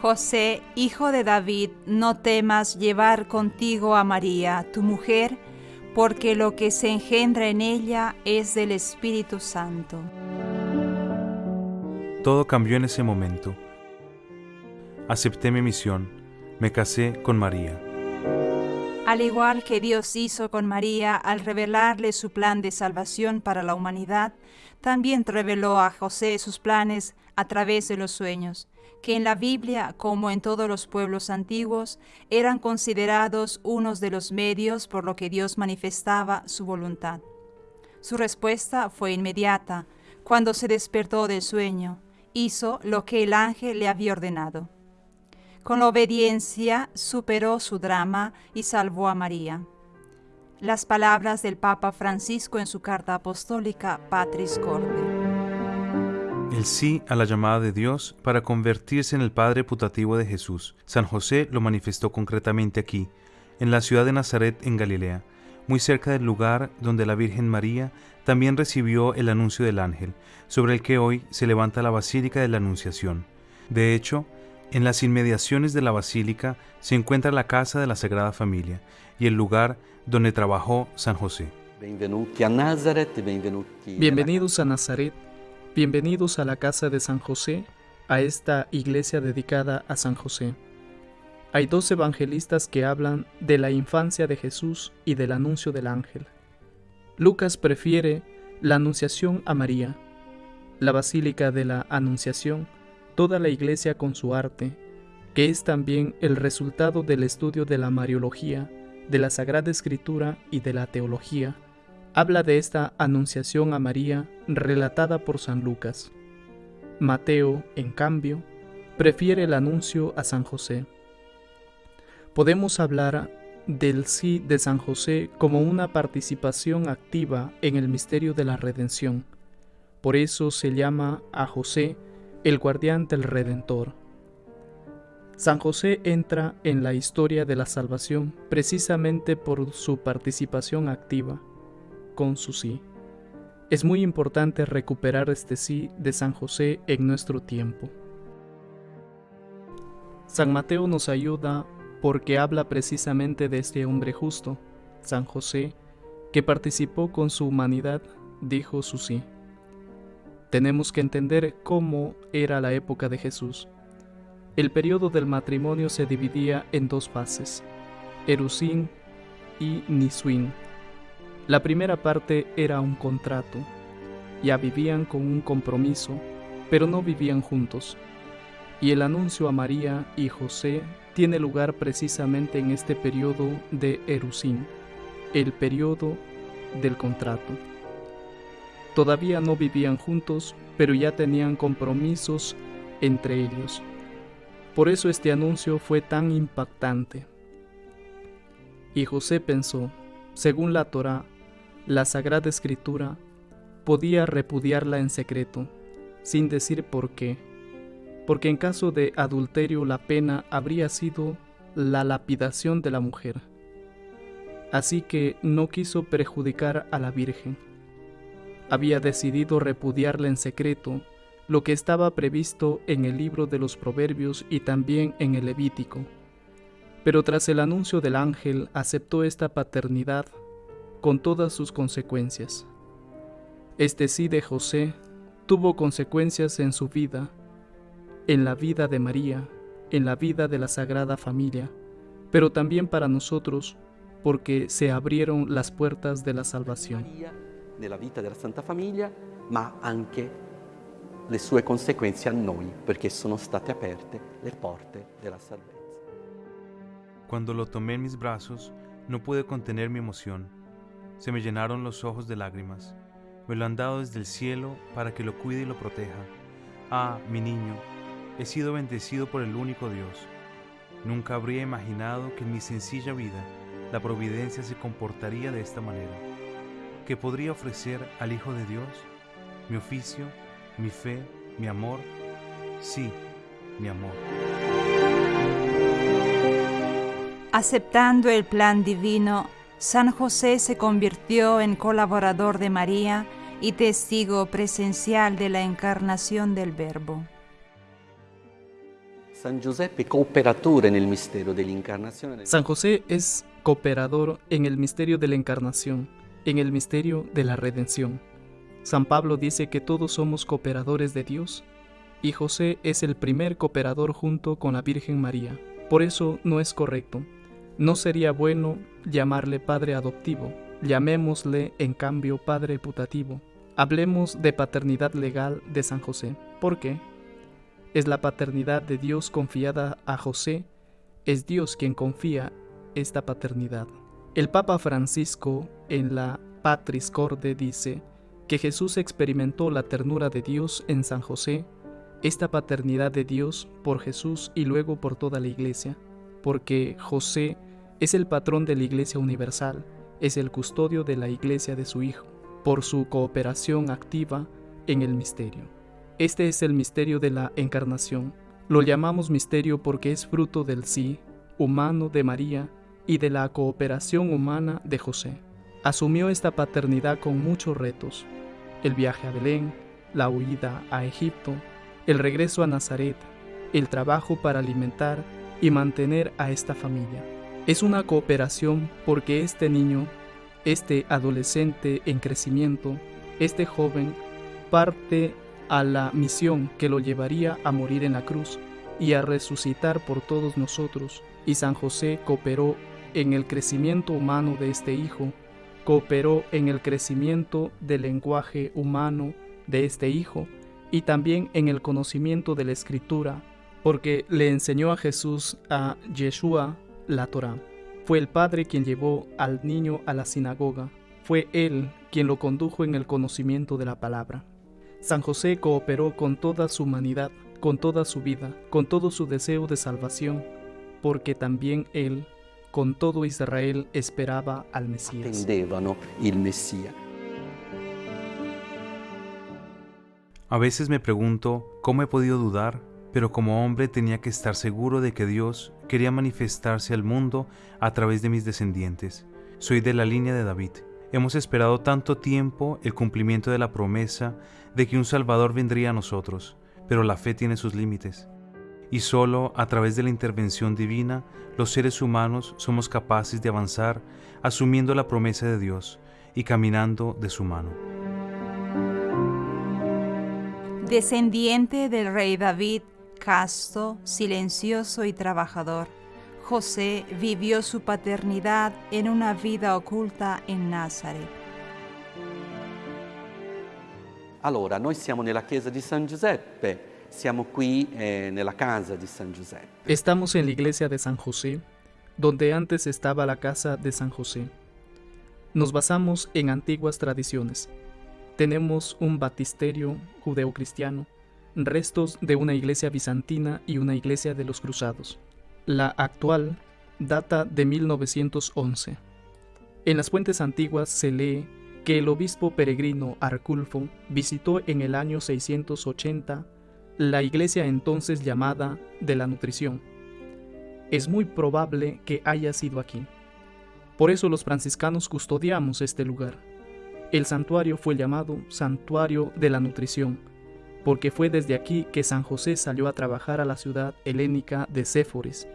José, hijo de David, no temas llevar contigo a María, tu mujer, porque lo que se engendra en ella es del Espíritu Santo. Todo cambió en ese momento. Acepté mi misión, me casé con María. Al igual que Dios hizo con María al revelarle su plan de salvación para la humanidad, también reveló a José sus planes a través de los sueños, que en la Biblia, como en todos los pueblos antiguos, eran considerados unos de los medios por lo que Dios manifestaba su voluntad. Su respuesta fue inmediata. Cuando se despertó del sueño, hizo lo que el ángel le había ordenado. Con la obediencia superó su drama y salvó a María. Las palabras del Papa Francisco en su carta apostólica Patris Corde. El sí a la llamada de Dios para convertirse en el Padre putativo de Jesús. San José lo manifestó concretamente aquí, en la ciudad de Nazaret en Galilea, muy cerca del lugar donde la Virgen María también recibió el anuncio del ángel, sobre el que hoy se levanta la Basílica de la Anunciación. De hecho, en las inmediaciones de la basílica se encuentra la casa de la Sagrada Familia y el lugar donde trabajó San José. Bienvenidos a Nazaret, bienvenidos a la casa de San José, a esta iglesia dedicada a San José. Hay dos evangelistas que hablan de la infancia de Jesús y del anuncio del ángel. Lucas prefiere la anunciación a María. La Basílica de la Anunciación toda la Iglesia con su arte, que es también el resultado del estudio de la Mariología, de la Sagrada Escritura y de la Teología, habla de esta anunciación a María relatada por San Lucas. Mateo, en cambio, prefiere el anuncio a San José. Podemos hablar del sí de San José como una participación activa en el misterio de la redención. Por eso se llama a José el guardián del Redentor. San José entra en la historia de la salvación precisamente por su participación activa, con su sí. Es muy importante recuperar este sí de San José en nuestro tiempo. San Mateo nos ayuda porque habla precisamente de este hombre justo, San José, que participó con su humanidad, dijo su sí tenemos que entender cómo era la época de Jesús. El periodo del matrimonio se dividía en dos fases, Erusín y Nisuín. La primera parte era un contrato. Ya vivían con un compromiso, pero no vivían juntos. Y el anuncio a María y José tiene lugar precisamente en este periodo de Erusín, el periodo del contrato. Todavía no vivían juntos, pero ya tenían compromisos entre ellos. Por eso este anuncio fue tan impactante. Y José pensó, según la Torá, la Sagrada Escritura, podía repudiarla en secreto, sin decir por qué, porque en caso de adulterio la pena habría sido la lapidación de la mujer. Así que no quiso perjudicar a la Virgen había decidido repudiarla en secreto, lo que estaba previsto en el libro de los Proverbios y también en el Levítico. Pero tras el anuncio del ángel aceptó esta paternidad con todas sus consecuencias. Este sí de José tuvo consecuencias en su vida, en la vida de María, en la vida de la Sagrada Familia, pero también para nosotros, porque se abrieron las puertas de la salvación nella vita della Santa Famiglia, ma anche le sue conseguenze a noi, perché sono state aperte le porte della salvezza. Cuando lo tomé en mis brazos, no pude contener mi emoción. Se me llenaron los ojos de lágrimas. Me lo han dado desde el cielo para que lo cuide y lo proteja. Ah, mi niño, he sido bendecido por el único Dios. Nunca habría imaginado que en mi sencilla vida la providencia se comportaría de esta manera que podría ofrecer al Hijo de Dios? Mi oficio, mi fe, mi amor. Sí, mi amor. Aceptando el plan divino, San José se convirtió en colaborador de María y testigo presencial de la encarnación del Verbo. San Giuseppe cooperatore nel mistero dell'incarnazione. San José es cooperador en el misterio de la encarnación, en el misterio de la redención. San Pablo dice que todos somos cooperadores de Dios y José es el primer cooperador junto con la Virgen María. Por eso no es correcto. No sería bueno llamarle padre adoptivo, llamémosle en cambio padre putativo. Hablemos de paternidad legal de San José. ¿Por qué? Es la paternidad de Dios confiada a José, es Dios quien confía esta paternidad. El Papa Francisco en la Patris Corde dice que Jesús experimentó la ternura de Dios en San José, esta paternidad de Dios por Jesús y luego por toda la iglesia, porque José es el patrón de la iglesia universal, es el custodio de la iglesia de su Hijo, por su cooperación activa en el misterio. Este es el misterio de la encarnación. Lo llamamos misterio porque es fruto del sí humano de María y de la cooperación humana de José. Asumió esta paternidad con muchos retos. El viaje a Belén, la huida a Egipto, el regreso a Nazaret, el trabajo para alimentar y mantener a esta familia. Es una cooperación porque este niño, este adolescente en crecimiento, este joven, parte a la misión que lo llevaría a morir en la cruz y a resucitar por todos nosotros, y San José cooperó en el crecimiento humano de este hijo, cooperó en el crecimiento del lenguaje humano de este hijo y también en el conocimiento de la escritura, porque le enseñó a Jesús a Yeshua la Torá. Fue el Padre quien llevó al niño a la sinagoga, fue Él quien lo condujo en el conocimiento de la palabra. San José cooperó con toda su humanidad, con toda su vida, con todo su deseo de salvación, porque también Él, con todo Israel, esperaba al Mesías. A veces me pregunto cómo he podido dudar, pero como hombre tenía que estar seguro de que Dios quería manifestarse al mundo a través de mis descendientes. Soy de la línea de David. Hemos esperado tanto tiempo el cumplimiento de la promesa de que un Salvador vendría a nosotros, pero la fe tiene sus límites. Y solo a través de la intervención divina los seres humanos somos capaces de avanzar asumiendo la promesa de Dios y caminando de su mano. Descendiente del rey David, casto, silencioso y trabajador, José vivió su paternidad en una vida oculta en Nazaret. Allora, noi siamo nella chiesa di San Giuseppe, siamo qui eh, nella casa di San Giuseppe. Estamos en la iglesia de San José, donde antes estaba la casa de San José. Nos basamos en antiguas tradiciones. Tenemos un batisterio judeocristiano, restos de una iglesia bizantina y una iglesia de los cruzados. La actual data de 1911. En las fuentes antiguas se lee que el obispo peregrino Arculfo visitó en el año 680 la iglesia entonces llamada de la nutrición. Es muy probable que haya sido aquí. Por eso los franciscanos custodiamos este lugar. El santuario fue llamado Santuario de la Nutrición, porque fue desde aquí que San José salió a trabajar a la ciudad helénica de Séforis,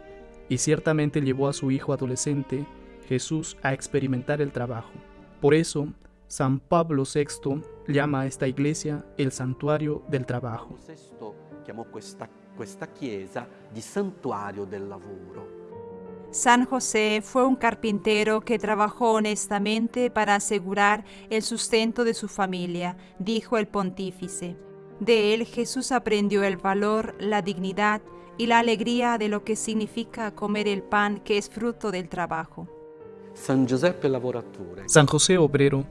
y ciertamente llevó a su hijo adolescente, Jesús, a experimentar el trabajo. Por eso, San Pablo VI llama a esta iglesia el santuario del trabajo. Sesto chiamò questa, questa chiesa di santuario del lavoro. San José fue un carpintero que trabajó honestamente para asegurar el sustento de su familia, dijo el pontífice. De él Jesús aprendió el valor, la dignidad y la alegría de lo que significa comer el pan que es fruto del trabajo. San Giuseppe lavoratore. San José Obrero,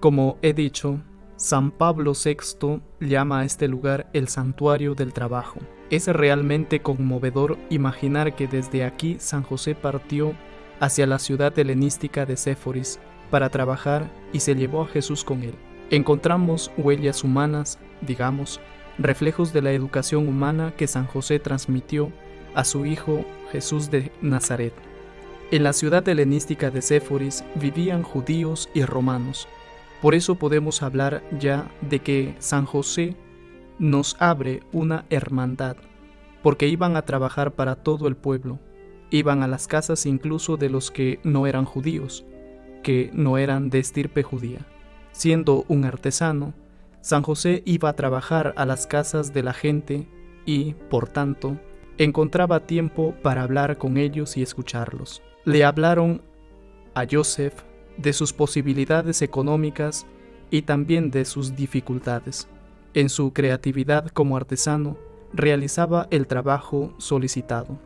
como he dicho, San Pablo VI llama a este lugar el santuario del trabajo. Es realmente conmovedor imaginar que desde aquí San José partió hacia la ciudad helenística de Séforis para trabajar y se llevó a Jesús con él. Encontramos huellas humanas, digamos, reflejos de la educación humana que San José transmitió a su hijo Jesús de Nazaret. En la ciudad helenística de Séforis vivían judíos y romanos. Por eso podemos hablar ya de que San José nos abre una hermandad, porque iban a trabajar para todo el pueblo, iban a las casas incluso de los que no eran judíos, que no eran de estirpe judía. Siendo un artesano, San José iba a trabajar a las casas de la gente y, por tanto, encontraba tiempo para hablar con ellos y escucharlos. Le hablaron a Joseph de sus posibilidades económicas y también de sus dificultades. En su creatividad como artesano, realizaba el trabajo solicitado.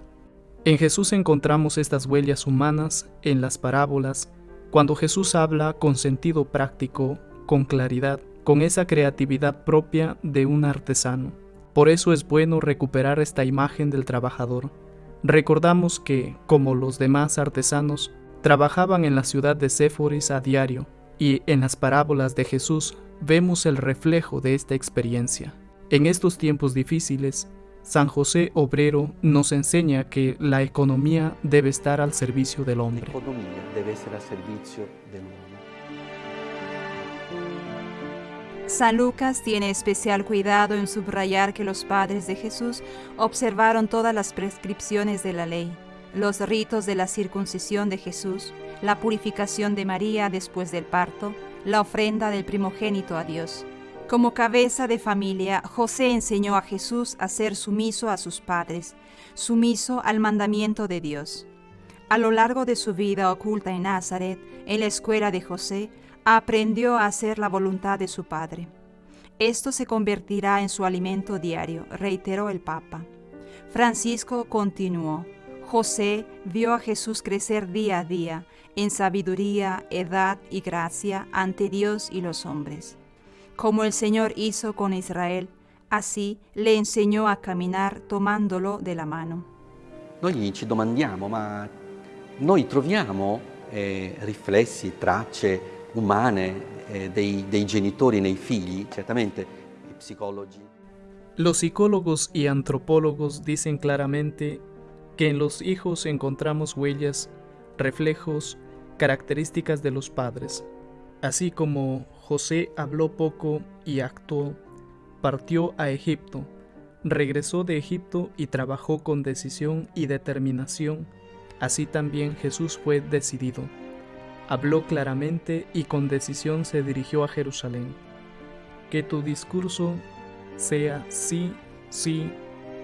En Jesús encontramos estas huellas humanas en las parábolas, cuando Jesús habla con sentido práctico, con claridad, con esa creatividad propia de un artesano. Por eso es bueno recuperar esta imagen del trabajador. Recordamos que, como los demás artesanos, trabajaban en la ciudad de Séforis a diario, y en las parábolas de Jesús vemos el reflejo de esta experiencia. En estos tiempos difíciles, San José Obrero nos enseña que la economía debe estar al servicio del hombre. San Lucas tiene especial cuidado en subrayar que los padres de Jesús observaron todas las prescripciones de la ley, los ritos de la circuncisión de Jesús, la purificación de María después del parto, la ofrenda del primogénito a Dios. Como cabeza de familia, José enseñó a Jesús a ser sumiso a sus padres, sumiso al mandamiento de Dios. A lo largo de su vida oculta en Nazaret, en la escuela de José, aprendió a hacer la voluntad de su Padre. Esto se convertirá en su alimento diario, reiteró el Papa. Francisco continuó. José vio a Jesús crecer día a día en sabiduría, edad y gracia ante Dios y los hombres. Como el Señor hizo con Israel, así le enseñó a caminar tomándolo de la mano. Noi ci domandiamo, ma noi troviamo eh, riflessi, tracce umane eh, dei, dei genitori nei figli, certamente i psicologi. Los psicólogos y antropólogos dicen claramente que en los hijos encontramos huellas, reflejos, características de los padres. Así como José habló poco y actuó, partió a Egipto, regresó de Egipto y trabajó con decisión y determinación, así también Jesús fue decidido. Habló claramente y con decisión se dirigió a Jerusalén. Que tu discurso sea sí, sí,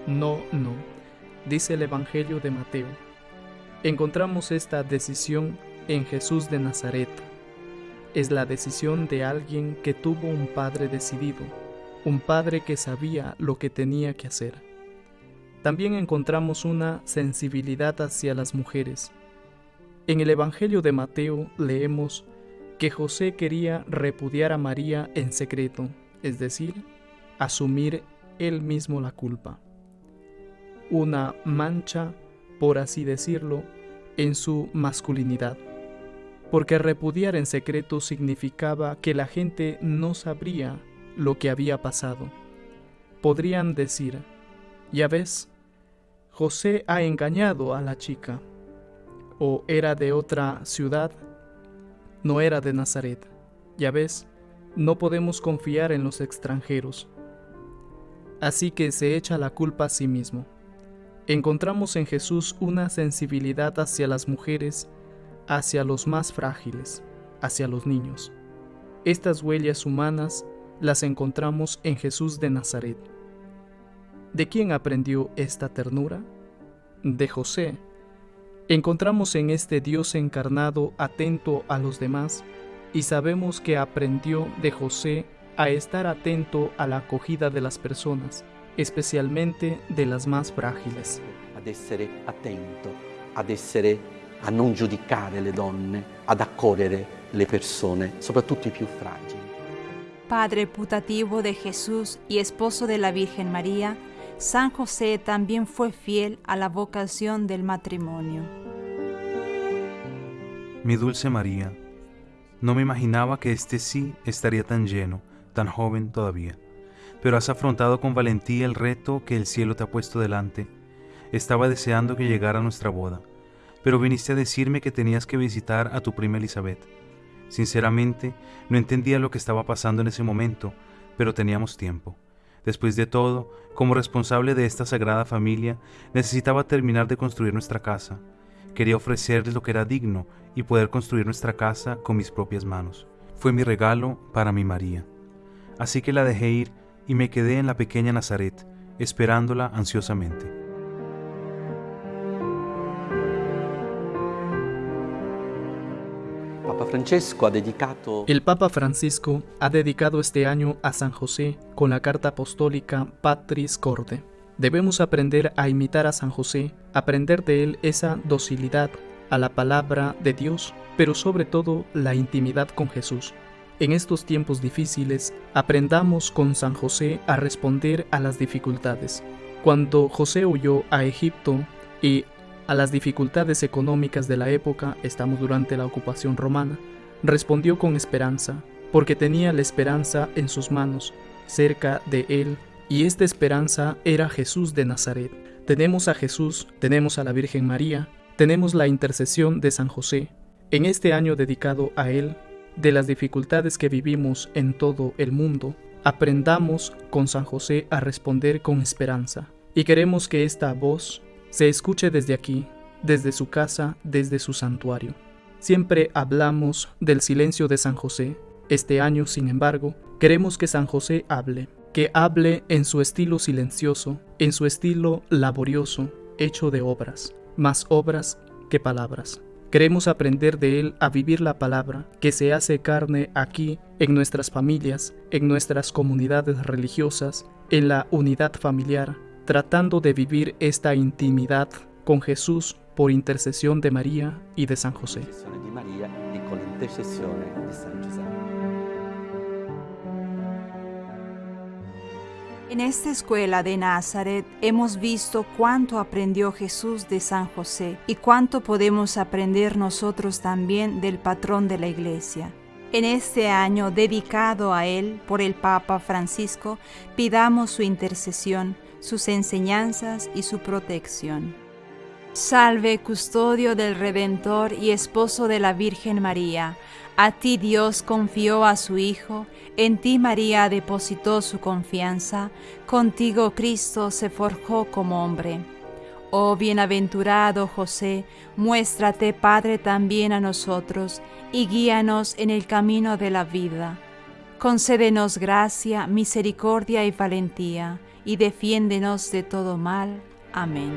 no, no, dice el Evangelio de Mateo. Encontramos esta decisión en Jesús de Nazaret. Es la decisión de alguien que tuvo un padre decidido, un padre que sabía lo que tenía que hacer. También encontramos una sensibilidad hacia las mujeres, en el Evangelio de Mateo leemos que José quería repudiar a María en secreto, es decir, asumir él mismo la culpa. Una mancha, por así decirlo, en su masculinidad, porque repudiar en secreto significaba que la gente no sabría lo que había pasado. Podrían decir, ya ves, José ha engañado a la chica o era de otra ciudad, no era de Nazaret. Ya ves, no podemos confiar en los extranjeros. Así que se echa la culpa a sí mismo. Encontramos en Jesús una sensibilidad hacia las mujeres, hacia los más frágiles, hacia los niños. Estas huellas humanas las encontramos en Jesús de Nazaret. ¿De quién aprendió esta ternura? De José, Encontramos en este Dios encarnado atento a los demás y sabemos que aprendió de José a estar atento a la acogida de las personas, especialmente de las más frágiles. Ad essere attento, ad essere a non giudicare le donne, ad accogliere le persone, soprattutto i più fragili. Padre putativo de Jesús y esposo de la Virgen María, San José también fue fiel a la vocación del matrimonio. Mi dulce María, no me imaginaba que este sí estaría tan lleno, tan joven todavía, pero has afrontado con valentía el reto que el cielo te ha puesto delante. Estaba deseando que llegara nuestra boda, pero viniste a decirme que tenías que visitar a tu prima Elizabeth. Sinceramente, no entendía lo que estaba pasando en ese momento, pero teníamos tiempo. Después de todo, como responsable de esta sagrada familia, necesitaba terminar de construir nuestra casa. Quería ofrecerles lo que era digno y poder construir nuestra casa con mis propias manos. Fue mi regalo para mi María. Así que la dejé ir y me quedé en la pequeña Nazaret, esperándola ansiosamente. El Papa Francisco ha dedicado este año a San José con la carta apostólica Patris Corde. Debemos aprender a imitar a San José, aprender de él esa docilidad a la palabra de Dios, pero sobre todo la intimidad con Jesús. En estos tiempos difíciles, aprendamos con San José a responder a las dificultades. Cuando José huyó a Egipto y a las dificultades económicas de la época, estamos durante la ocupación romana, respondió con esperanza, porque tenía la esperanza en sus manos, cerca de él, y esta esperanza era Jesús de Nazaret. Tenemos a Jesús, tenemos a la Virgen María, tenemos la intercesión de San José. En este año dedicado a él, de las dificultades que vivimos en todo el mundo, aprendamos con San José a responder con esperanza. Y queremos que esta voz se escuche desde aquí, desde su casa, desde su santuario. Siempre hablamos del silencio de San José. Este año, sin embargo, queremos que San José hable, que hable en su estilo silencioso, en su estilo laborioso, hecho de obras, más obras que palabras. Queremos aprender de Él a vivir la palabra que se hace carne aquí, en nuestras familias, en nuestras comunidades religiosas, en la unidad familiar, tratando de vivir esta intimidad con Jesús por intercesión de María y de San José. En esta escuela de Nazaret hemos visto cuánto aprendió Jesús de San José y cuánto podemos aprender nosotros también del patrón de la Iglesia. En este año dedicado a él por el Papa Francisco, pidamos su intercesión sus enseñanzas y su protección. Salve, custodio del Redentor y esposo de la Virgen María. A ti Dios confió a su Hijo, en ti María depositó su confianza, contigo Cristo se forjó como hombre. Oh bienaventurado José, muéstrate Padre también a nosotros y guíanos en el camino de la vida. Concédenos gracia, misericordia y valentía y defiéndenos de todo mal. Amén.